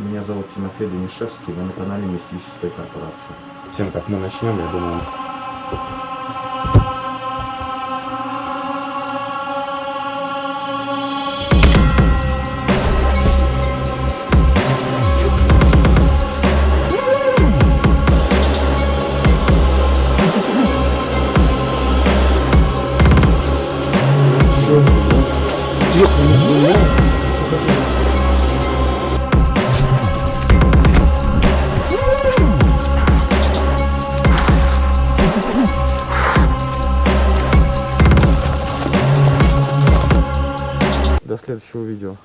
Меня зовут Тимофей Данишевский, вы на канале Мистической корпорации. Тем, как мы начнем, я думаю... следующего видео.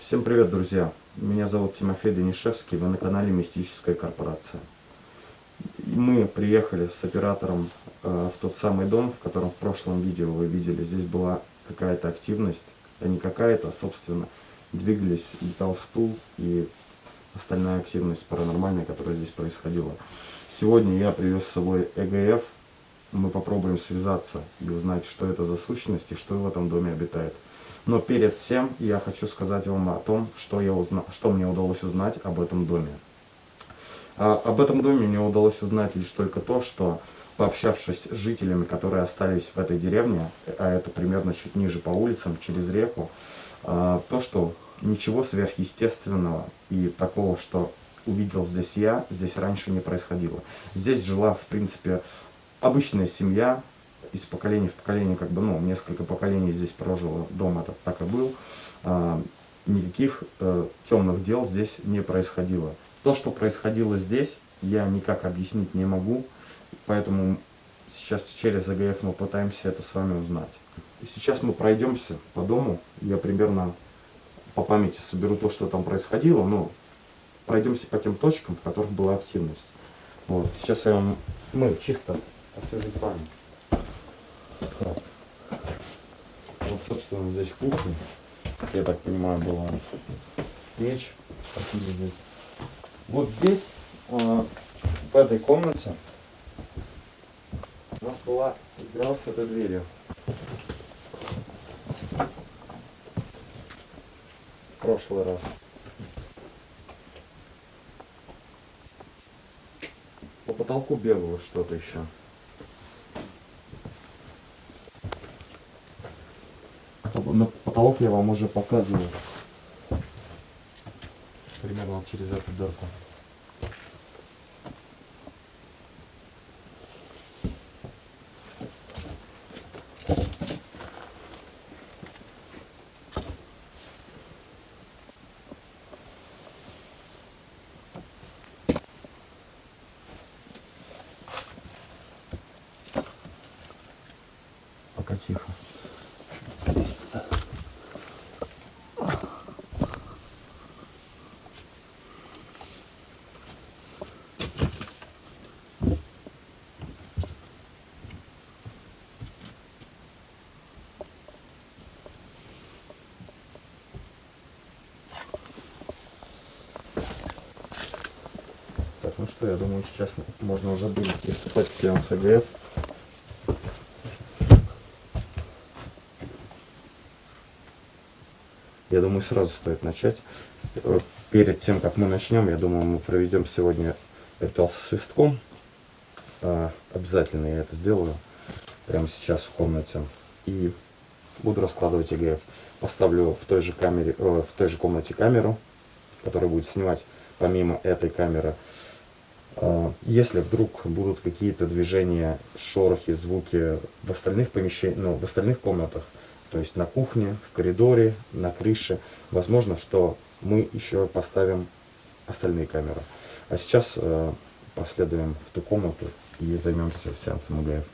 Всем привет, друзья! Меня зовут Тимофей Данишевский, вы на канале Мистическая корпорация. Мы приехали с оператором э, в тот самый дом, в котором в прошлом видео вы видели. Здесь была какая-то активность, а не какая-то, а собственно двигались, летал стул и остальная активность паранормальная, которая здесь происходила. Сегодня я привез с собой ЭГФ. Мы попробуем связаться и узнать, что это за сущность и что в этом доме обитает. Но перед тем я хочу сказать вам о том, что, я узна... что мне удалось узнать об этом доме. А, об этом доме мне удалось узнать лишь только то, что пообщавшись с жителями, которые остались в этой деревне, а это примерно чуть ниже по улицам, через реку, а, то, что ничего сверхъестественного и такого, что увидел здесь я, здесь раньше не происходило. Здесь жила, в принципе, обычная семья, из поколения в поколение, как бы, ну, несколько поколений здесь прожило, дом этот так и был, а, никаких э, темных дел здесь не происходило. То, что происходило здесь, я никак объяснить не могу, поэтому сейчас через АГФ мы пытаемся это с вами узнать. И сейчас мы пройдемся по дому, я примерно по памяти соберу то, что там происходило, но пройдемся по тем точкам, в которых была активность. Вот, сейчас я вам, мы чисто освежим память. Вот, собственно, здесь кухня. Я так понимаю, была печь. Вот здесь, э, в этой комнате, у нас была игра с этой дверью. В прошлый раз. По потолку бегало что-то еще. на потолок я вам уже показывал. Примерно через эту дырку. Пока тихо. Залезь туда. Так, ну что, я думаю, сейчас можно уже будет приступать к сеансу АГФ. Я думаю, сразу стоит начать. Перед тем, как мы начнем, я думаю, мы проведем сегодня ритуал со свистком. А, Обязательно я это сделаю прямо сейчас в комнате. И буду раскладывать ЭГФ. Поставлю в той же, камере, э, в той же комнате камеру, которая будет снимать помимо этой камеры. А, Если вдруг будут какие-то движения, шорохи, звуки в остальных помещениях, ну, в остальных комнатах, то есть на кухне, в коридоре, на крыше. Возможно, что мы еще поставим остальные камеры. А сейчас э, последуем в ту комнату и займемся сеансом УГФ.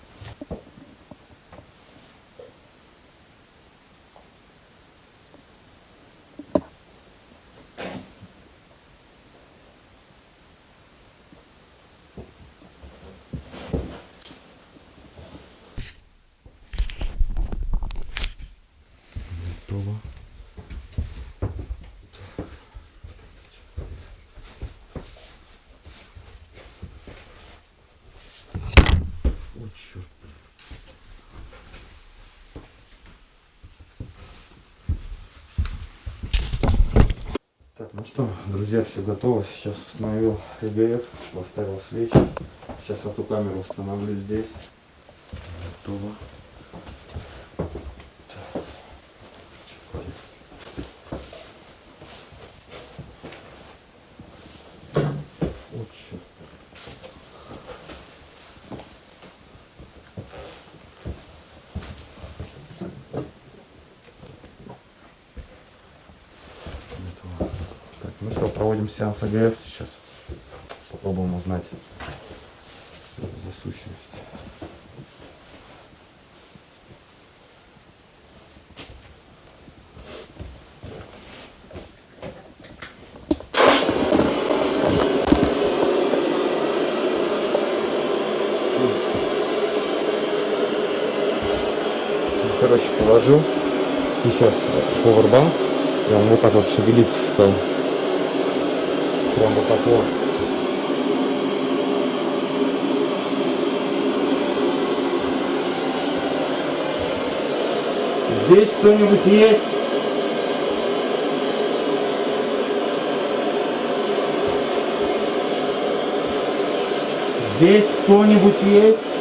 Ну что, друзья, все готово. Сейчас установил ЭГФ, поставил свечи. Сейчас эту камеру установлю здесь. Готово. Так. Очень. Готово. Так, ну что, проводим сеанс АГФ сейчас. Попробуем узнать за сущность. Короче, положил сейчас повербанк, и он вот так вот шевелиться стал. Так вот. Здесь кто-нибудь есть? Здесь кто-нибудь есть?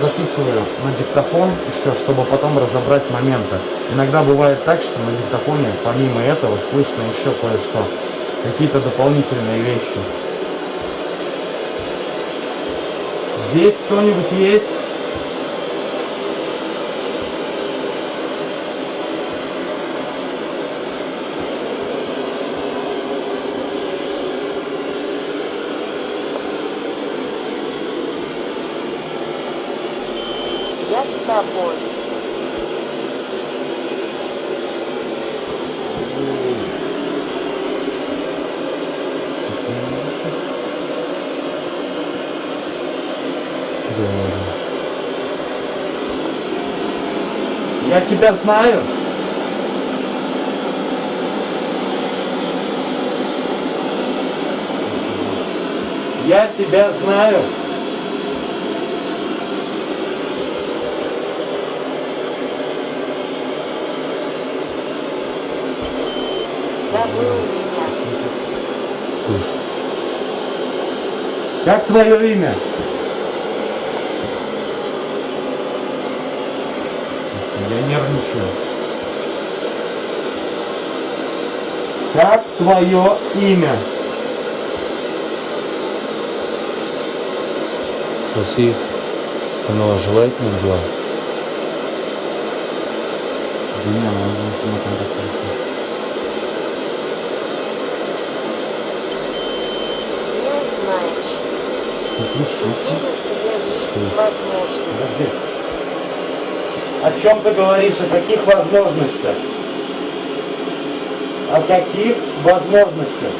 Записываю на диктофон еще, чтобы потом разобрать моменты. Иногда бывает так, что на диктофоне помимо этого слышно еще кое-что. Какие-то дополнительные вещи. Здесь кто-нибудь есть? Я с тобой. Я тебя знаю. Я тебя знаю. Забыл меня. Слышь, Как твое имя? Я нервничаю. Как твое имя? спроси, оно желает нам зла? Да не, она уже сама контактирует. Не узнаешь. Ты слышишь? Теперь у тебя есть Слышу. возможность. Подожди. О чем ты говоришь? О каких возможностях? О каких возможностях?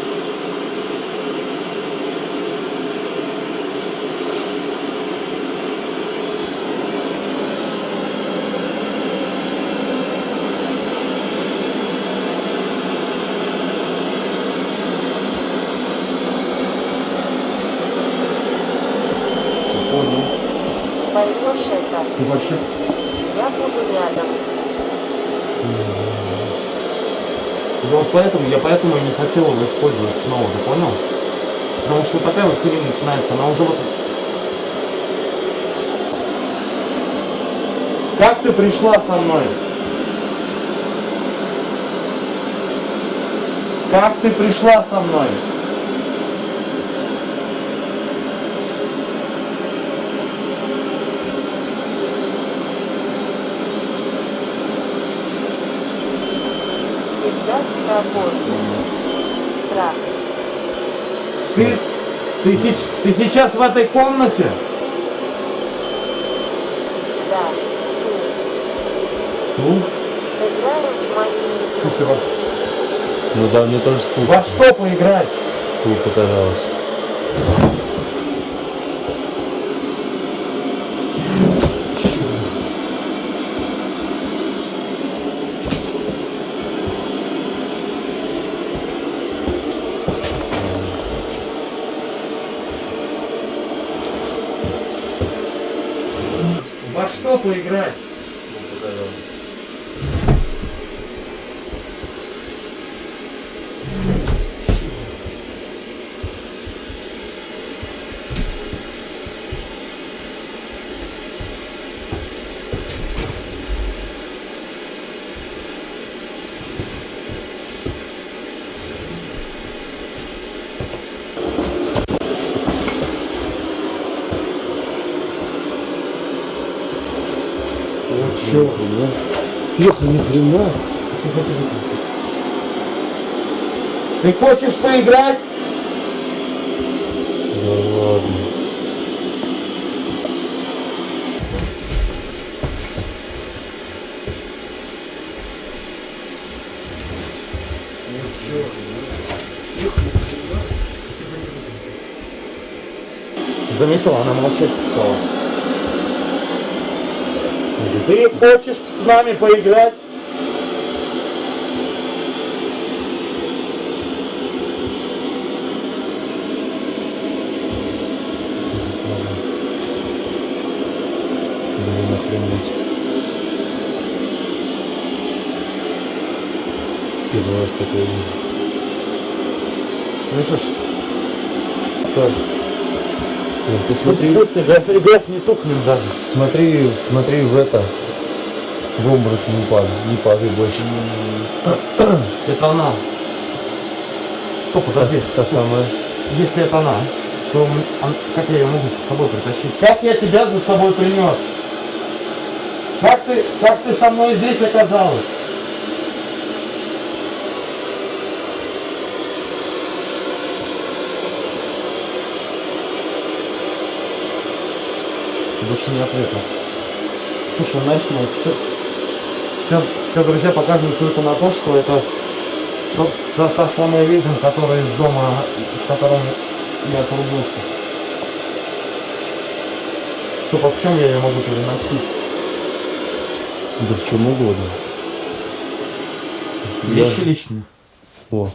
Не понял. Поймешь это, Ты вообще я буду рядом. Да вот поэтому, я поэтому и не хотел его использовать снова, ты понял? Потому что такая вот хрень начинается, она уже вот... Как ты пришла со мной? Как ты пришла со мной? Тобой. Страх. Ты, ты, сеч- ты сейчас в этой комнате? Да, стул. Стул? Сыграем в мои В смысле, во, Ну да, мне тоже стул, во что поиграть? стул показалось. стол поиграть? Вот чё? Леха, ни хрена. Тихо, тихо, тихо. Ты хочешь поиграть? Да ладно. Заметила, она молчать стала. Ты хочешь с нами поиграть? Первый раз такое вижу. Слышишь? Стой. Нет, ты В смотри, смысле, граф, граф не тухнем даже. смотри, смотри в это. В обморок не падай, не падай больше. Это она. Стоп, Та, подожди. та самая. Если это она, то он- как я ее могу за собой притащить? Как я тебя за собой принес? Как ты, как ты со мной здесь оказалась? Не ответа. Слушай, знаешь, ну, все, все, все друзья показывают только на то, что это тот- та, та самая ведьма, которая из дома, в котором я отрубился. Стоп, а в чем я ее могу переносить? Да в чем угодно. Вещи личные. О,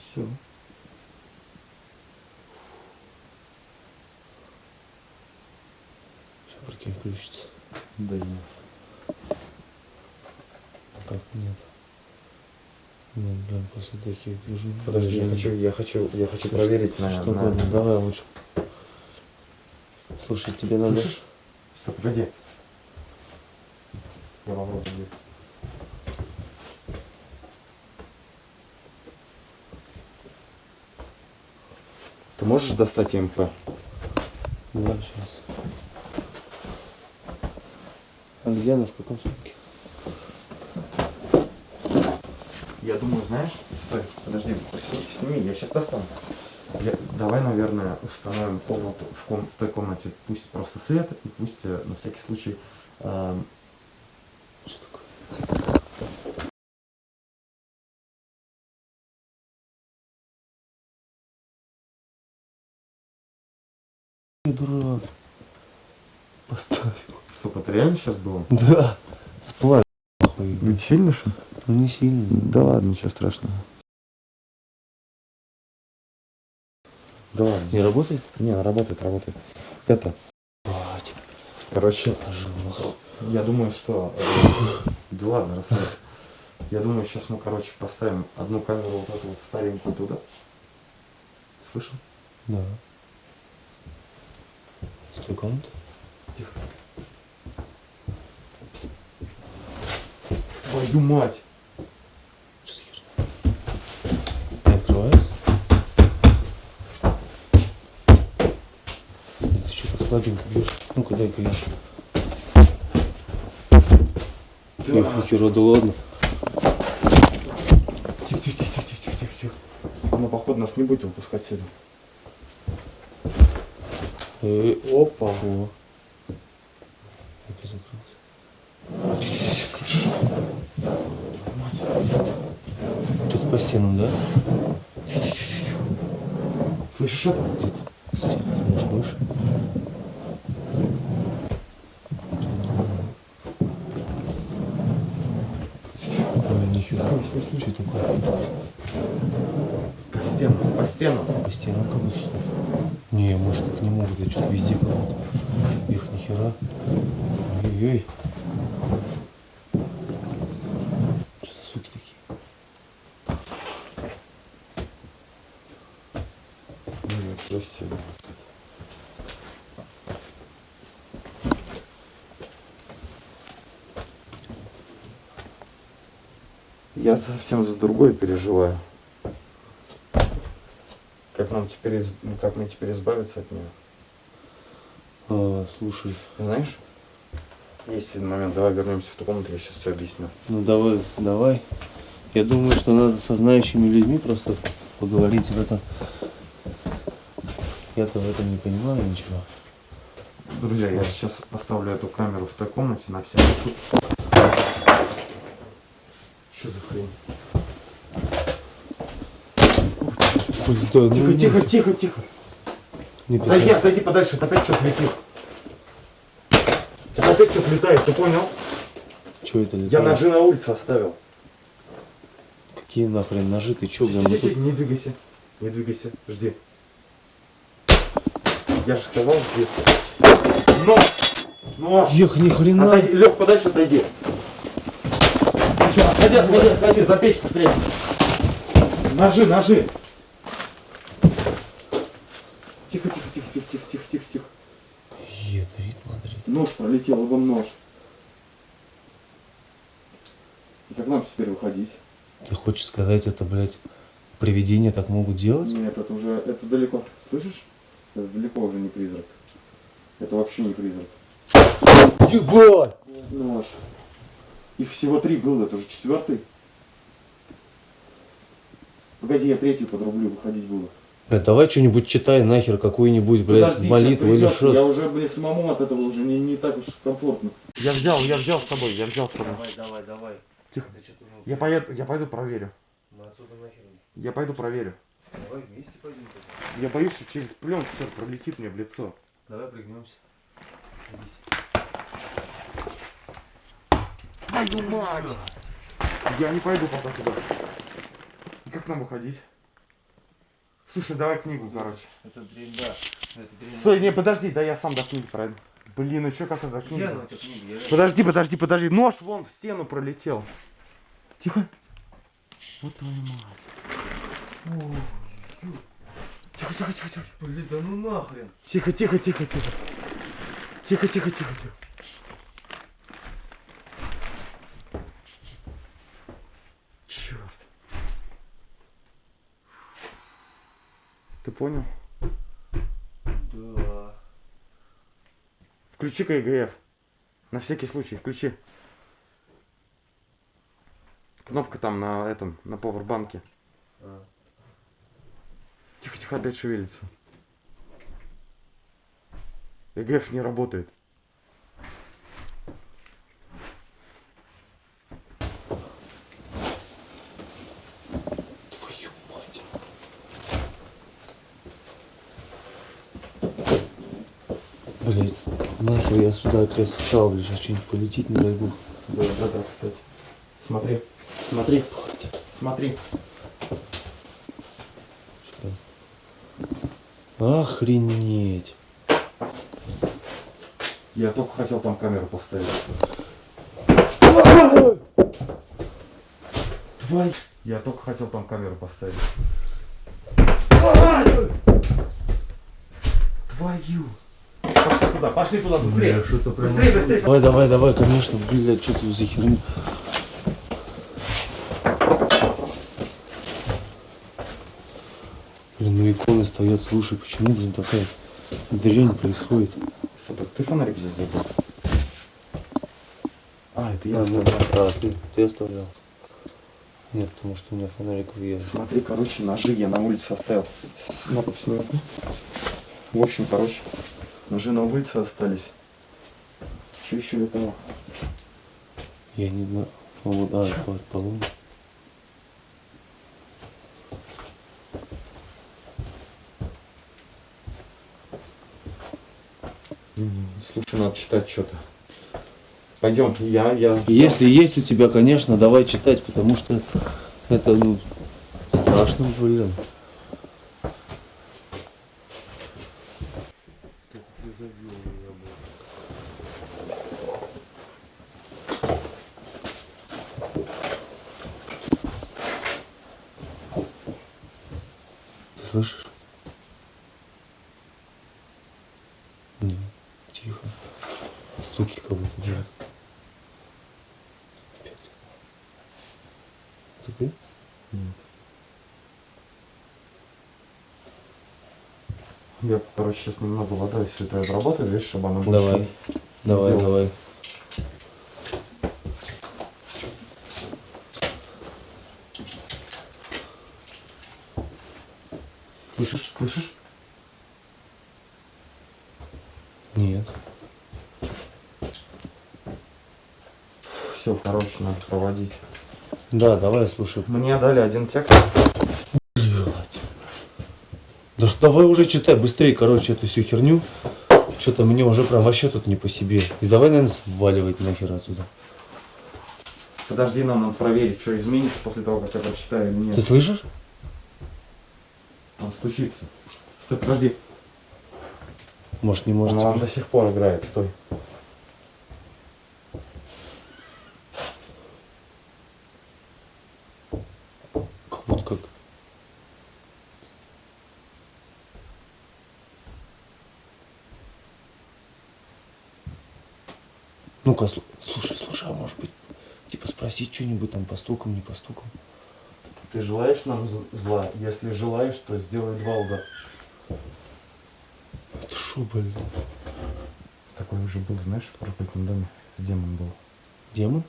Все. Прикинь, включится. Да нет. Как нет? Нет, блин, после таких движений. Подожди, я хочу, я хочу, я хочу проверить на, Что на- угодно, давай лучше. Слушай, тебе надо... Слышишь? Стоп, погоди. Я попробую. Ты можешь достать МП? Да, сейчас. А где она, в каком сумке? Я думаю, знаешь, стой, подожди, сни- сними, я сейчас достану. Я- давай, наверное, установим комнату в, ком- в той комнате, пусть просто свет, и пусть э, на всякий случай эм, Что такое? Дурак. Поставь. Стоп, это реально сейчас было? Да. Сплавь. нахуй. Ведь сильно что? Ну не сильно. Да ладно, ничего страшного. Да ладно. Не работает? Не, она работает, работает. Это, Бать. короче, я думаю, что... э, Да ладно, расслабь. Я думаю, сейчас мы, короче, поставим одну камеру вот эту вот старенькую туда. Слышал? Да. Стой, комната? Тихо. Твою мать! Что за херня? Не открывается? Да ты что так слабенько бьешь? Ну-ка дай-ка я. Эх, нихера, да ладно. Тихо, тихо, тихо, тихо, тихо, тихо, тихо. Она, походу, нас не будет выпускать сюда. Э, Опа. О. Опять закрылась. Что-то по стенам, да? Слышишь это? Где-то. Может, выше? Ой, нихера. Что такое? По стенам, по стенам. По стенам как будто что-то. Не, может так не могут, я что-то везде как-то. Их нихера. Ой-ой. Что за звуки такие? Ну, красиво. Я совсем за другое переживаю. Как нам теперь, из- ну, как мне теперь избавиться от нее? А, слушай, Знаешь? Есть один момент, давай вернемся в ту комнату, я сейчас все объясню. ну давай, давай. Я думаю, что надо со знающими людьми просто поговорить в это. Я-то в этом не понимаю ничего. Друзья, я сейчас поставлю эту камеру в той комнате на всякий случай. Что хрень? Да, ну, Тихо, ну, тихо, тихо, тихо. Не Отойди, отойди подальше, это опять что-то летит. Это опять что-то летает, ты понял? Чё это Я летает? ножи на улице оставил. Какие нахрен ножи? Ты чё, блин, Тихо, мы тихо, тут... Не двигайся, не двигайся, жди. Я же сказал, жди. Нож! Нож! Ех, ни хрена. Отойди, подальше отойди. Еще, отойди, отойди, отойди, за печку спрячься. Ножи, ножи. Тихо, тихо, тихо, тихо, тихо, тихо, тихо, тихо. Ядрит, Мадрид. Нож пролетел, вон нож. И как нам теперь выходить? Ты хочешь сказать, это, блядь, привидения так могут делать? Нет, это уже, это далеко. Слышишь? Это далеко уже не призрак. Это вообще не призрак. Ебать! Нож. Их всего три было, это уже четвертый. Погоди, я третий подрублю, выходить буду. Блядь, давай что-нибудь читай нахер, какую-нибудь, блядь, Подожди, молитву или что. Я уже, блин, самому от этого уже не, не так уж комфортно. Я взял, я взял с собой, я взял с собой. давай, давай. Тихо. Я поеду, я пойду проверю. Мы отсюда нахер. Я пойду проверю. Давай вместе пойдем. Я боюсь, что через пленку все пролетит мне в лицо. Давай пригнемся. Садись. Твою мать! Я не пойду пока туда. И как нам выходить? Слушай, давай книгу, короче. Это дрянь, да. Это. Стой, не, подожди, да я сам до книги пройду. Блин, ну что, как это книга? Я- Подожди, подожди, подожди. Нож вон в стену пролетел. Тихо. Вот твою мать. О, ю. Тихо, тихо, тихо, тихо. Блин, да ну нахрен. Тихо, тихо, тихо, тихо. Тихо, тихо, тихо, тихо. Черт. Ты понял? Да. Включи КГФ. На всякий случай, включи. Кнопка там на этом, на повербанке. А. Тихо, тихо, опять шевелится. ЭГФ не работает. Твою мать. Блять, нахер я сюда опять сначала, блядь, сейчас что-нибудь полетит, не дай бог. Да, да, да, кстати. Смотри, смотри, смотри. Охренеть. Я только хотел там камеру поставить. Твой. Я только хотел там камеру поставить. Твою. Туда, пошли туда, быстрее. Бля, прям быстрее, быстрее. Давай, давай, давай, конечно, блядь, что тут за херня? Блин, ну иконы стоят, слушай, почему, блин, такая дрянь происходит? Собак, ты фонарик здесь забыл? А, это я А, ну, оставил. а, ты, ты оставлял? Нет, потому что у меня фонариков есть. Смотри, короче, ножи я на улице оставил. С- На сними. В общем, короче, ножи на улице остались. Что еще летало? Я не знаю. А, Вот, а, под полом. Слушай, надо читать что-то. Пойдем, я, я. Если есть у тебя, конечно, давай читать, потому что это, ну, страшно, блин. Слышишь? Не, тихо. Стуки как будто делают. Опять. Это ты? Я, короче, сейчас немного вода, если это обработаю, видишь, чтобы она больше... Давай. Давай, Делай. давай. Слышишь? Слышишь? Нет. Все, короче, надо проводить. Да, давай, слушай. Мне дали один текст. Да ж давай уже читай быстрее, короче, эту всю херню. Что-то мне уже прям вообще тут не по себе. И давай, наверное, сваливать нахер отсюда. Подожди, нам надо проверить, что изменится после того, как я прочитаю или нет. Ты слышишь? Он стучится. Стой, подожди. Может, не может. вам до сих пор играет, стой. Как будто как. Ну-ка, слу- слушай, слушай, а может быть, типа спросить что-нибудь там по стукам, не по стукам? Ты желаешь нам зла? Если желаешь, то сделай два удара. Это шо, блин? Такой уже был, знаешь, в проклятом доме. Это демон был. Демон?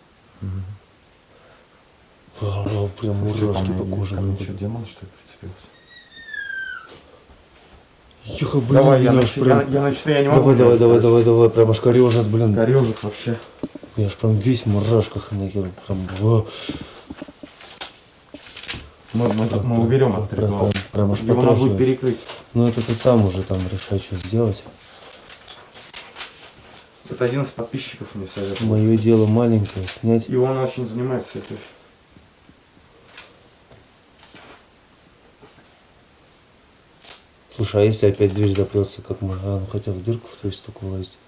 А, прям мурашки по коже. Ко что, демон, что ли, прицепился? Ехо, блин, давай, я, аж прям- я, я начну, я не могу. Давай, давай, давай, давай, давай, прям аж корежит, блин. Корёжик вообще. Я ж прям весь в мурашках нахер, прям, Мы, мы, мы уберем этот прям, прям, прям аж Его надо будет перекрыть. Ну это ты сам уже там решай, что сделать. Это один из подписчиков мне советовал. Мое дело маленькое, снять. И он очень занимается этой. Слушай, а если опять дверь запрется, как мы, а, ну хотя в дырку, то есть только влазить.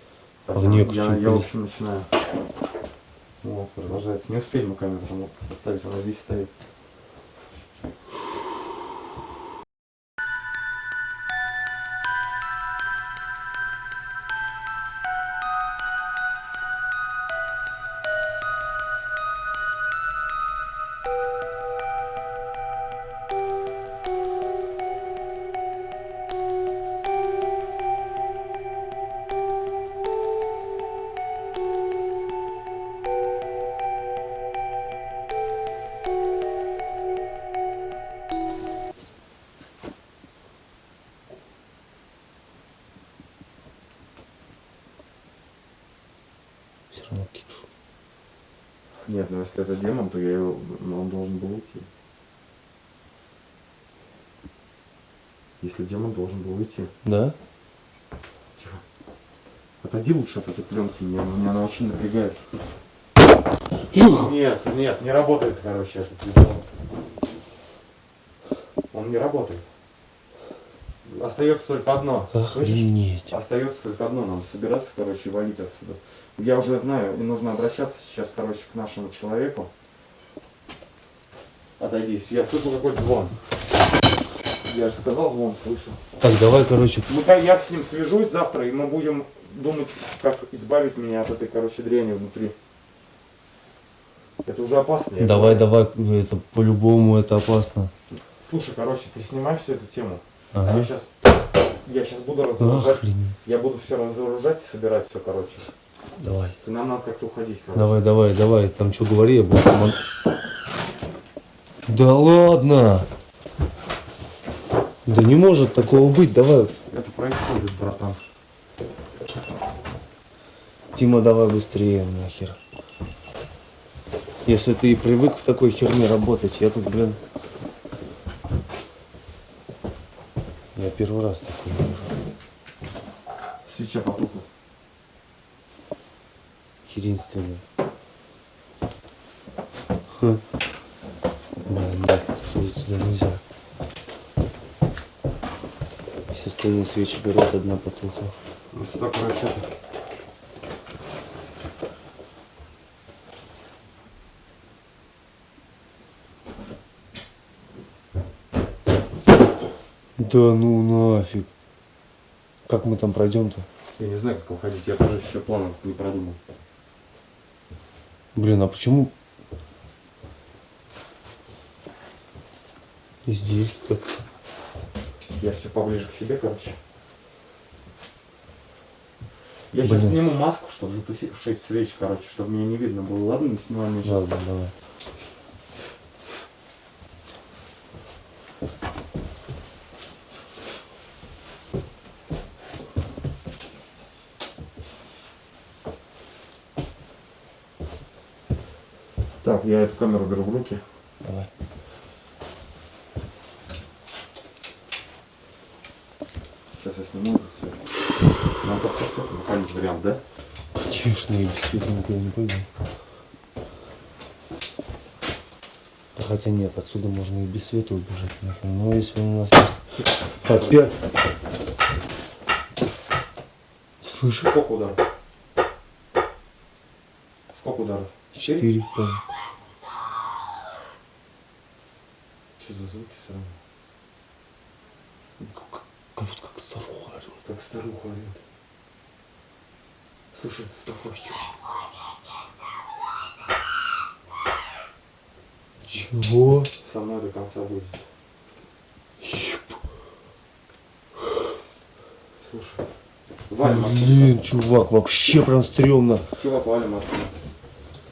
А в я, неё я, я, в блядь? общем, начинаю. Вот, продолжается. Не успели мы камеру там поставить, она здесь стоит. Если это демон, то я его, ну, он должен был уйти. Если демон должен был уйти. Да? Тихо. Отойди лучше от этой пленки, меня, меня она очень напрягает. Нет, нет, не работает, короче, этот телефон. Он не работает. Остается только одно. Слышишь? Охренеть. Остается только одно, нам собираться, короче, и валить отсюда. Я уже знаю, и нужно обращаться сейчас, короче, к нашему человеку. Отойди, я слышу какой-то звон. Я же сказал, звон слышу. Так, давай, короче, Ну, я с ним свяжусь завтра, и мы будем думать, как избавить меня от этой, короче, дряни внутри. Это уже опасно. давай, говорю. давай, это по-любому это опасно. Слушай, короче, ты снимай всю эту тему. Ага. Я сейчас, я сейчас буду разоружать. Охренеть. Я буду все разоружать и собирать все, короче. Давай. И нам надо как-то уходить, короче. Давай, давай, давай, там что говори, я буду Да ладно! Да не может такого быть, давай. Это происходит, братан. Тима, давай быстрее нахер. Если ты и привык в такой херне работать, я тут, блин... Я первый раз такой вижу. Свеча потухла. Единственный. Хм. Блин, да, ходить сюда нельзя. Все остальные свечи горят, одна потухла. Мы сюда, Да ну нафиг. Как мы там пройдем-то? Я не знаю, как выходить, я тоже еще планов не продумал. Блин, а почему? И здесь так. Я все поближе к себе, короче. Я сейчас Блин. сниму маску, чтобы затусить 6 свеч, короче, чтобы меня не видно было. Ладно, не снимай меня сейчас. Ладно, давай. Так, я эту камеру беру в руки. Давай. Сейчас я сниму этот цвет. Нам под со светом выходить вариант, да? Конечно, и без света никуда не пойду. Да хотя нет, отсюда можно и без света убежать нахер. Но если он у нас есть... Опять. Слышишь? Сколько ударов? Сколько ударов? Четыре, по-моему. Что за звуки сразу? Как, как будто как старуха орёт. Как старуха орет. Слушай, такой. Чего? Со мной до конца будет. Слушай. Валим отсюда. Блин, чувак, вообще прям стрёмно. Чувак, валим отсюда.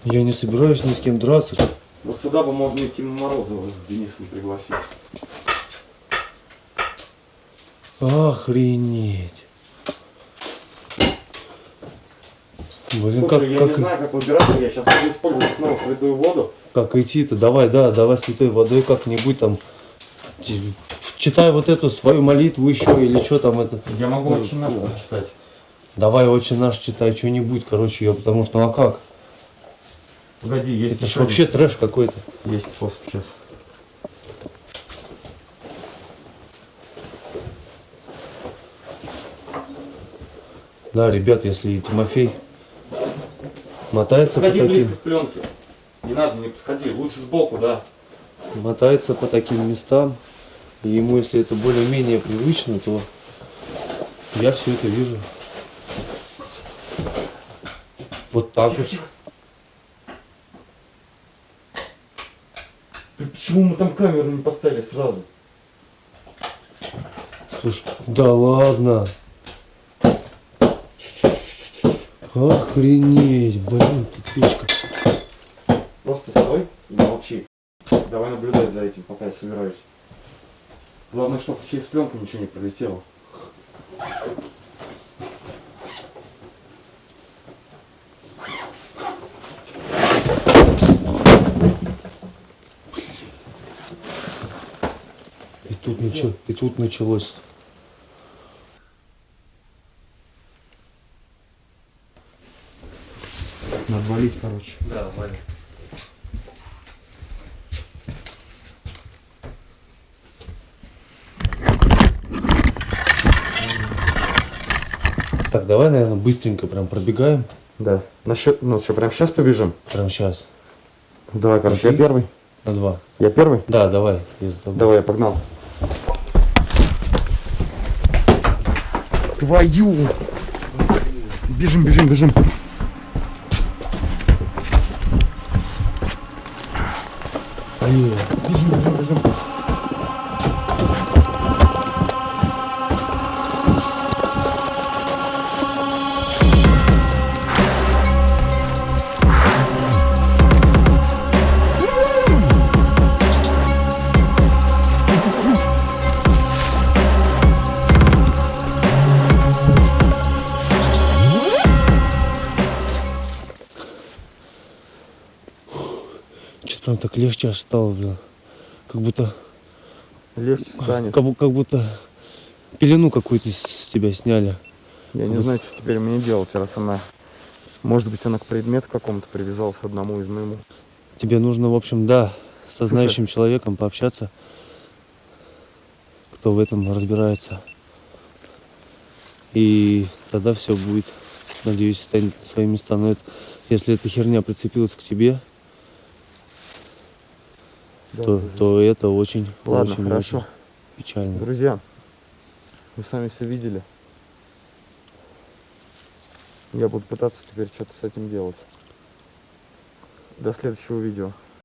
Я не собираюсь ни с кем драться. Вот сюда бы можно и Тима Морозова с Денисом пригласить. Охренеть. Блин, Слушай, как, я как, не знаю, как выбираться. Я сейчас буду использовать снова святую воду. как идти-то? Давай, да, давай святой водой как-нибудь там. Читай вот эту свою молитву еще или что там это. Я могу Ну, очень наш ну. прочитать. Давай очень наш читай что-нибудь, короче, я потому что ну а как? Погоди, есть Это ж еще вообще трэш какой-то. один- Есть способ сейчас. Да, ребят, если Тимофей мотается по Подходи близко таким, к пленке. Не надо, не подходи. Лучше сбоку, да. мотается по таким местам, и ему, если это более-менее привычно, то я все это вижу. Вот так вот. Ты почему мы там камеру не поставили сразу? Слушай, да ладно. Охренеть, блин, тут печка. Просто стой и молчи. Давай наблюдать за этим, пока я собираюсь. Главное, чтобы через пленку ничего не пролетело. И тут, начало, и тут началось. Валить, короче. Да, Валя. Так, давай, наверное, быстренько прям пробегаем. Да. Насчет, ну что, прям сейчас побежим? Прям сейчас. Давай, короче, я первый. На два. Я первый? Да, давай. Я за тобой. Давай, я погнал. Твою! Бежим, бежим, бежим. Блин. Что-то прям так легче аж стало, блин. Как будто, Легче станет. как, как будто пелену какую-то с- тебя сняли. Я не знаю, что теперь мне делать, раз она... Может быть, она к предмету какому-то привязалась одному из моему. Тебе нужно, в общем, да, со знающим человеком пообщаться, кто в этом разбирается. И тогда все будет, надеюсь, станет на свои места. Но это, если эта херня прицепилась к тебе, то, то это очень, Ладно, очень, хорошо. очень печально. Друзья, Вы сами все видели. Я буду пытаться теперь что-то с этим делать. До следующего видео.